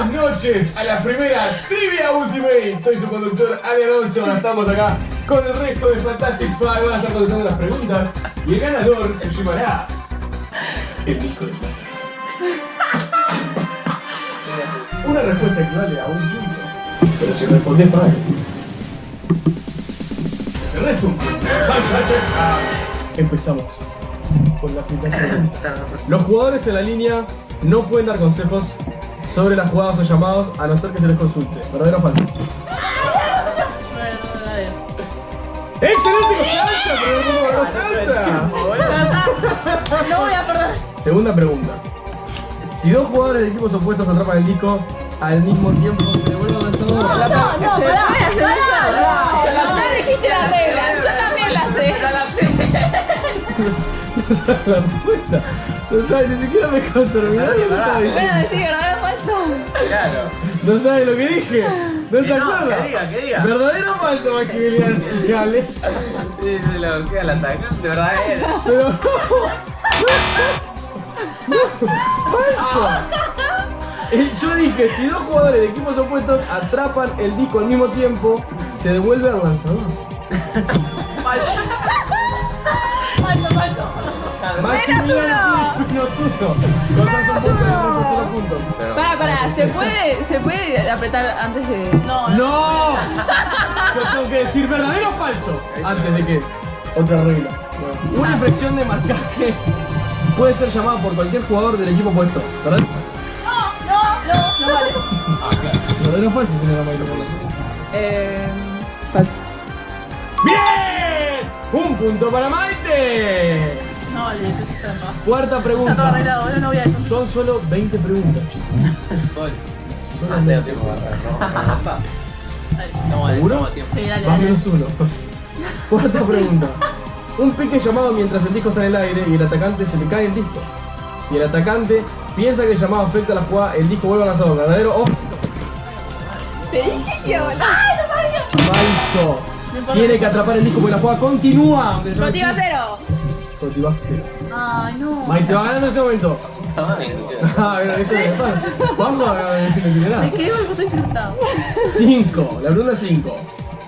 Buenas noches a la primera Trivia Ultimate. Soy su conductor Ali Alonso. Estamos acá con el resto de Fantastic Five. Van a estar contestando las preguntas. Y el ganador se llevará el disco de plata. Una respuesta equivale a un punto. Pero si respondes mal. El resto un punto. Empezamos con la primera pregunta. Los jugadores en la línea no pueden dar consejos sobre las jugadas o llamados a no ser que se les consulte. ¿Verdadero o falso? ¡Excelente. No voy a perder. Segunda pregunta. Si dos jugadores de equipos opuestos atrapan el disco al mismo tiempo, se devuelve al lanzador. No, no, pará. pará, pará. No dijiste las reglas. Yo también las sé. No sabes la respuesta. No sabes, ni siquiera me estaba Bueno, verdad. Claro. No sabes lo que dije. No se acuerda. que diga, que diga. ¿Verdadero o falso, Maximiliano? Chale. Sí, se lo queda el atacante, ¿verdad? Él. Pero ¡Falso! Eh, Yo dije, si dos jugadores de equipos opuestos atrapan el disco al mismo tiempo, se devuelve al lanzador. Falso, Menos uno. Pará, pará, ¿se puede, ¿se puede apretar antes de...? No, no. ¡No! Yo tengo que decir verdadero o falso antes de que. Otra regla. Una infracción de marcaje puede ser llamada por cualquier jugador del equipo opuesto, ¿verdad? No, no, no vale. Ah, claro. ¿Verdadero o falso, señora Mayra? Eh, falso. ¡Bien! ¡Un punto para Maite! Cuarta Está todo pregunta. arreglado, yo no voy a eso. Son solo 20 preguntas, chicos. Soy. Solo Ah, tengo 20. tiempo para ¿no? ¿No? No. Sí, dale, Más menos uno. Cuarta pregunta. Un pique llamado mientras el disco está en el aire y el atacante se le cae el disco. Si el atacante piensa que el llamado afecta a la jugada, el disco vuelve al lanzador. ¿Verdadero o Te dije que. ¡Ay, no sabía! falso? Tiene que atrapar el disco porque la jugada continúa. Motiva cero. Continúa cero. Ay, no. Mike se va ganando en este momento. Está bien, Ah, bueno, eso es. Vamos a ver. Me quedé porque soy frustrado. 5. La pregunta 5.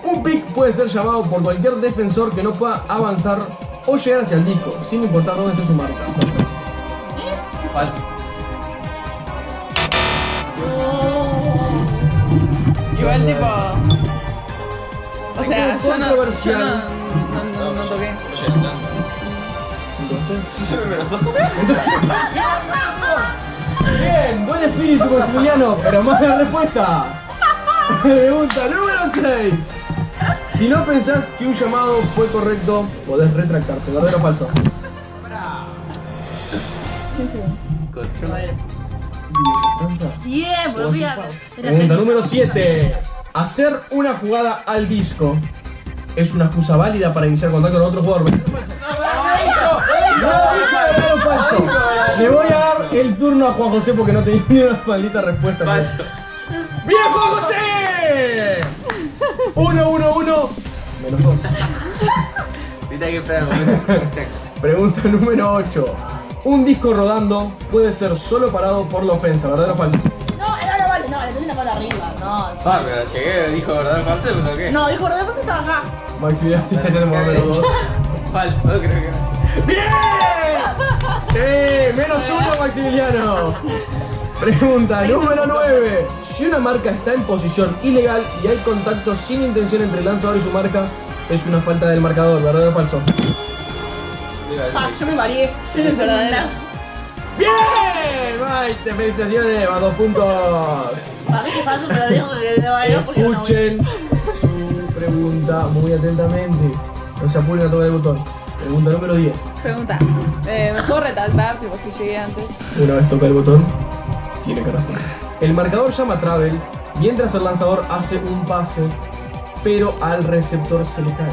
Un pick puede ser llamado por cualquier defensor que no pueda avanzar o llegar hacia el disco, sin importar dónde esté su marca. Falso. Igual tipo... O sea, yo no, yo no, no, no, no toqué. Bien, buen espíritu Maximiliano, pero más la respuesta. Pregunta número 6. Si no pensás que un llamado fue correcto, podés retractarte. ¿Verdadero o falso? Bien, fíjate. Pregunta número 7. Hacer una jugada al disco es una excusa válida para iniciar contacto con otro jugador. ¿Verdadero o falso? Le voy a dar el turno a Juan José porque no tenía ni una maldita respuesta. Falso. ¡Bien, Juan José! 1, 1, 1. Menos 2. Ahorita hay que esperar un momento. Check. Pregunta número 8. Un disco rodando puede ser solo parado por la ofensa, ¿verdadero o falso? No, no, no vale. No, le tenés la mano arriba. No. Ah, pero llegué, dijo verdad falso, ¿pero qué? No, dijo, ¿de estaba acá? Maximiliano, ya tenemos menos 2. Falso, creo que no. ¡Bien! Menos uno, Maximiliano. Pregunta número 9. Si una marca está en posición ilegal y hay contacto sin intención entre el lanzador y su marca, es una falta del marcador, ¿verdadero o falso? Ah, yo me mareé. Yo no Verdadero. ¡Bien! Maite, felicitaciones, va dos puntos. Para mí que falso, pero dijo que de valer porque no voy. Escuchen su pregunta muy atentamente. No se apuren a tocar el botón. Pregunta número 10. Pregunta. Eh, ¿Me puedo retractar, tipo, si llegué antes? Una vez toca el botón, tiene que responder. El marcador llama Travel mientras el lanzador hace un pase, pero al receptor se le cae.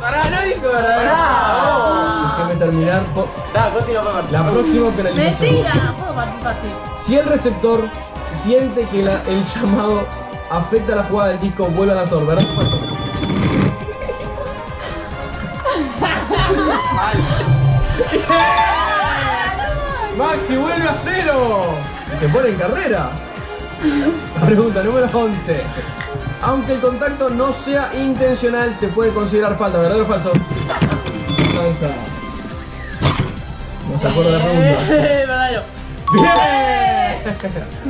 Pará, no dijo verdad. Déjeme terminar. continúa para La próxima penalización. Mentira, puedo participar sí. Si el receptor siente que la- el llamado afecta la jugada del disco, vuelve al lanzador, ¿verdad? Maxi vuelve a cero. Y se pone en carrera. Pregunta número 11. Aunque el contacto no sea intencional, se puede considerar falta. ¿Verdadero o falso? Falsa. No se acuerda de la pregunta. Verdadero. Bien.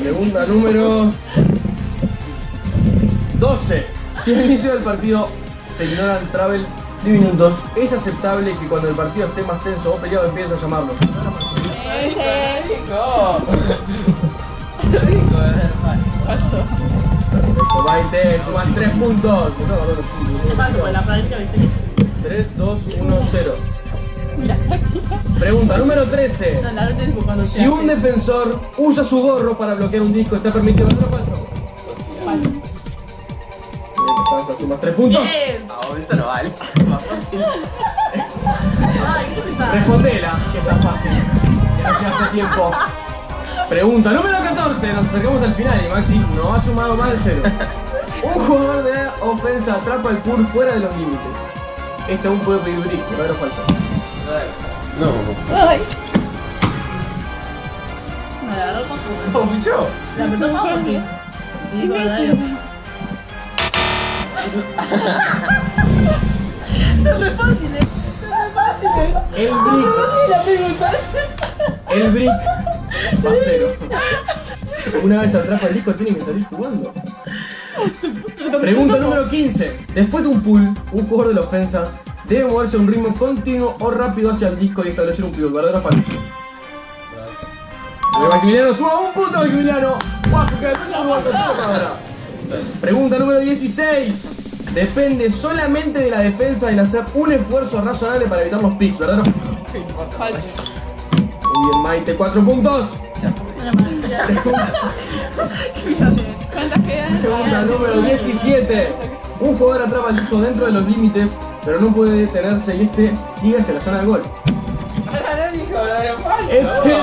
Pregunta número 12. Si al inicio del partido se ignoran travels minutos, es aceptable que cuando el partido esté más tenso o peleado empieces a llamarlo. Rico. Rico, hermano. Falso. Perfecto, 20, suman 3 puntos. ¿Qué pasa con la viste? 3, 2, 1, 0. Pregunta número 13. No, la verdad es que cuando se Si un defensor usa su gorro para bloquear un disco, ¿está permitido ¿verdadero o? Falso. Constanza, sumas 3 puntos. Bien. No, eso no vale. Más fácil. Ay, qué pesada. Respondela, si está fácil. Ya a tiempo. Pregunta número 14. Nos acercamos al final y Maxi no ha sumado más de cero. Un jugador de ofensa atrapa el pool fuera de los límites. Este aún puede pedir brick, ¿verdadero o falso? No. Ay. No, la verdad no. ¿No, pichó? Se la apretó más sí. Y digo. Son re fáciles. El brick, el brick a cero. Una vez atrapa el disco tiene que salir jugando. Pregunta número 15. Después de un pull, un jugador de la ofensa debe moverse a un ritmo continuo o rápido hacia el disco y establecer un pivot. ¿Verdadero o falso? Maximiliano suma un punto, Maximiliano. Pregunta número 16. Depende solamente de la defensa el hacer un esfuerzo razonable para evitar los picks, ¿verdad? Falso. Muy bien, Maite, 4 puntos. Una maestría. ¿Cuántas quedan? Pregunta número 17. Un jugador atrapa el disco dentro de los límites, pero no puede detenerse y este sigue hacia la zona de gol. Este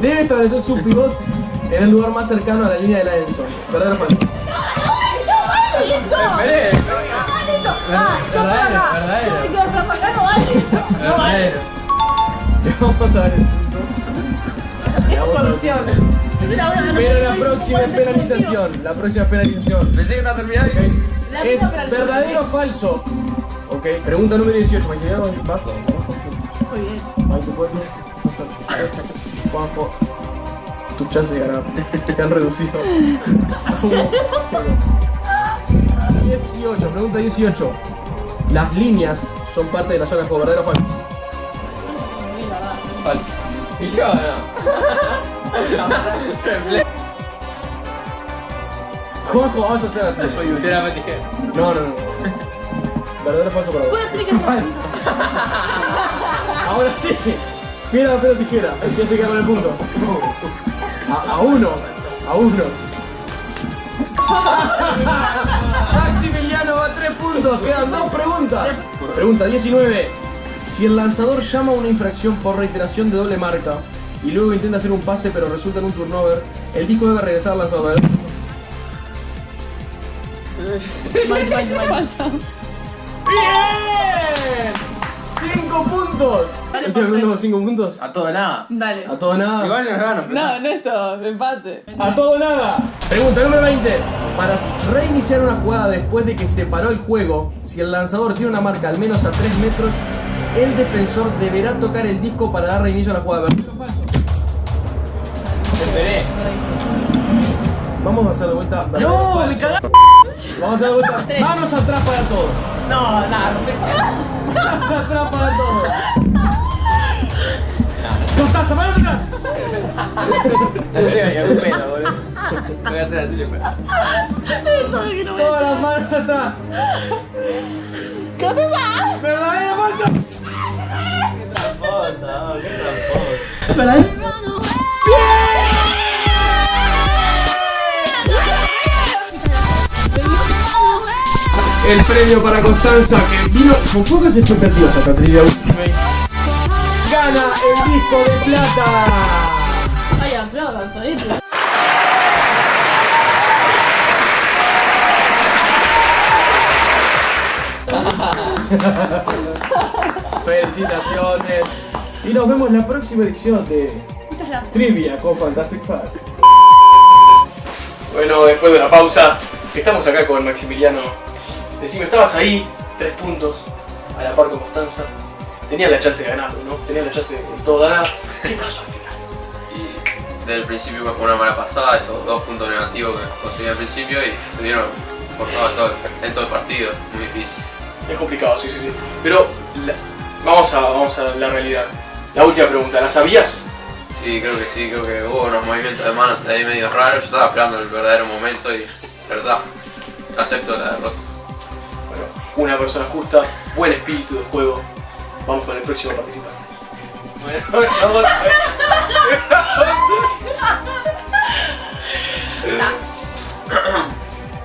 debe establecer su pivot en el lugar más cercano a la línea de la. ¿Verdadero o falso? Esperé. Ah, yo por acá. Yo me quedo por acá, no vale. No vale. Vamos a ver el. Es corrupción. Pero la próxima penalización, la próxima penalización Pensé que estaba La es verdadero o falso. Ok, pregunta número 18. Maximiliano, vas. Muy bien. Ahí te puedes. Juanjo, tus chances de se han reducido. 18, pregunta 18. Las líneas son parte de la zona de juego, ¿verdadero o falso? Falso. Y yo no. Juanjo, vamos a hacer así. No, no, no. ¿Verdadero o falso para vos? Que Falso. Ahora sí. Mira papel tijera. ¿Quién se queda con el punto? A, a uno. A uno. Maximiliano va a tres puntos. Quedan dos preguntas. Pregunta 19. Si el lanzador llama a una infracción por reiteración de doble marca y luego intenta hacer un pase pero resulta en un turnover, el disco debe regresar al lanzador. ¡Bien! ¡Cinco puntos! Dale, ¿Estoy por hablando de cinco puntos? A todo nada. Dale. A todo nada. Igual nos gano. No, no es todo. Empate. A todo nada. Pregunta número 20. Para reiniciar una jugada después de que se paró el juego, si el lanzador tiene una marca al menos a 3 metros, el defensor deberá tocar el disco para dar reinicio a la jugada. ¿Verdadero o falso? Esperé. Vamos a hacer de vuelta. ¿verdadero o No, me cagaste. Vamos a hacer de vuelta. Manos atrás para todos. No, nada. Manos atrás para todos. Constanza, manos atrás. No llega ni a un pelo, boludo. Voy a hacer así después. Eso es que no voy a Todas las manos atrás. ¿Verdadero o falso? Tramposa, qué tramposa. ¿Verdad? El premio para Constanza que vino con pocas expectativas a Patricia Ultimate. Gana el disco de plata. Ay, aplaudan, solito. Felicitaciones. Y nos vemos en la próxima edición de. Trivia con Fantastic Fact. Bueno, después de la pausa, estamos acá con Maximiliano. Decime, estabas ahí, tres puntos, a la par con Constanza. Tenías la chance de ganarlo, ¿no? Tenías la chance de todo ganar. ¿Qué pasó al final? Y desde el principio fue una mala pasada, esos dos puntos negativos que conseguí al principio y se dieron forzados en todo, en todo el partido, muy difícil. Es complicado, sí, sí, sí. Pero la- vamos, a, vamos a la realidad. La última pregunta, ¿la sabías? Sí, creo que sí, creo que hubo unos movimientos de manos ahí medio raros, yo estaba esperando el verdadero momento y, verdad, acepto la derrota. Una persona justa, buen espíritu de juego. Vamos con el próximo participante. Bueno, vamos a ver.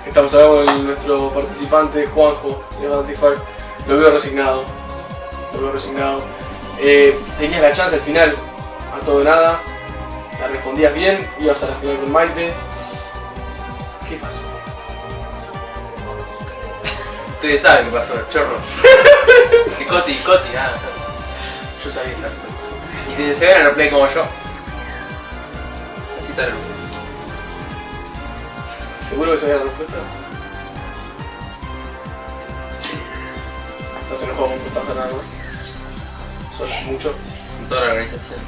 Estamos acá con nuestro participante, Juanjo, de Vantify. Lo veo resignado. Lo veo resignado. Eh, tenías la chance al final, a todo o nada. La respondías bien, ibas a la final con Maite. ¿Qué pasó? Ustedes saben qué pasó, chorro. que Coti, Coti, ah. Yo sabía estar. Y si se ven no play como yo. Así está el ¿Seguro que sabía la respuesta? No se enojó con Constanza nada más. Solo mucho. en toda la organización.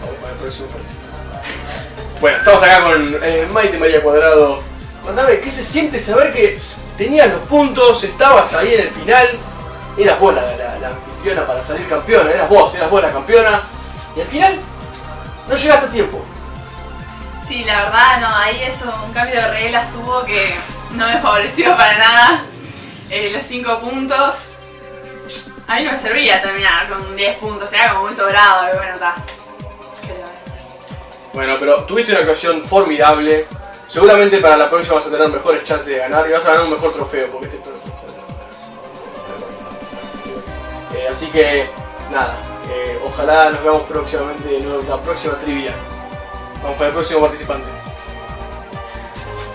Vamos para el próximo participante. Bueno, estamos acá con eh, Maite María Cuadrado. Contame, ¿qué se siente saber que tenías los puntos, estabas ahí en el final? Eras vos la, la- la anfitriona para salir campeona, eras vos, eras vos la campeona. Y al final, no llegaste a tiempo. Sí, la verdad, no, ahí es un cambio de reglas hubo que no me favoreció para nada. Eh, los 5 puntos. A mí no me servía terminar con 10 puntos, era como muy sobrado, pero bueno, está. ¿Qué le va a hacer? Bueno, pero tuviste una actuación formidable. Seguramente para la próxima vas a tener mejores chances de ganar y vas a ganar un mejor trofeo porque este Eh, así que, nada, eh, ojalá nos veamos próximamente en la próxima trivia. Vamos para el próximo participante.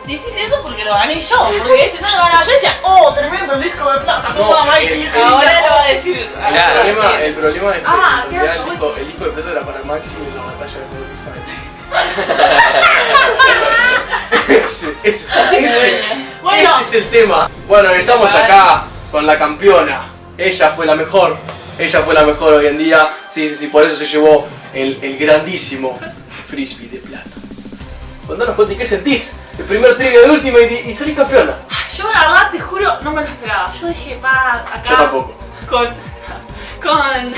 Decís eso porque lo gané yo, porque si no lo ganaba yo decía, oh, tremendo el disco de plata, No, el- el- ahora lo va a decir. El ahora lo va a problema, decir. el problema es que Ah, en qué realidad el disco, el disco de plata era para Maxi en la batalla de Spotify. ese, ese, ese, Bueno. ese es el tema. Bueno, estamos acá con la campeona. Ella fue la mejor. Ella fue la mejor hoy en día. Sí, sí, sí, por eso se llevó el, el grandísimo frisbee de plata. Contanos, Coti, ¿qué sentís? El primer trigger del último y, y salís campeona. Yo la verdad te juro, no me lo esperaba. Yo dije, va acá. Yo tampoco. Con. con.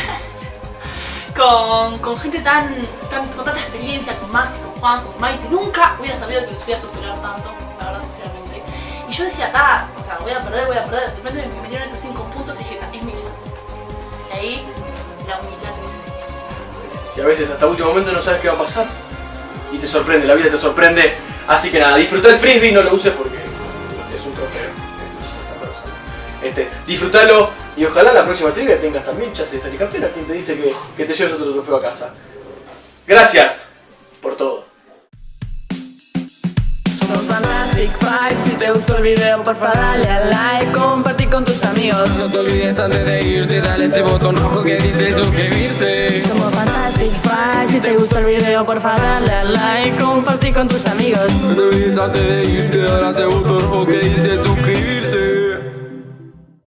Con, gente tan, con tanta experiencia, con Maxi, con Juan, con Maite, nunca hubiera sabido que los iba a superar tanto, la verdad, sinceramente. Y yo decía, acá, o sea, voy a perder, voy a perder. De repente me metieron esos 5 puntos y dije, "Ta, es mi chance. Y ahí la humildad crece. Si a veces hasta último momento no sabes qué va a pasar y te sorprende, la vida te sorprende. Así que nada, disfruta el frisbee, no lo uses porque es un trofeo. Este, disfrútalo y ojalá la próxima trivia tengas también chance de salir campeona. Quien te dice que, que te lleves otro trofeo a casa. Gracias por todo. Somos Fantastic Five, si te gustó el video porfa dale a like, compartir con tus amigos No te olvides antes de irte, dale ese botón rojo que dice suscribirse. Somos Fantastic Five, si te gustó el video porfa dale a like, compartir con tus amigos No te olvides antes de irte, dale ese botón rojo que dice suscribirse.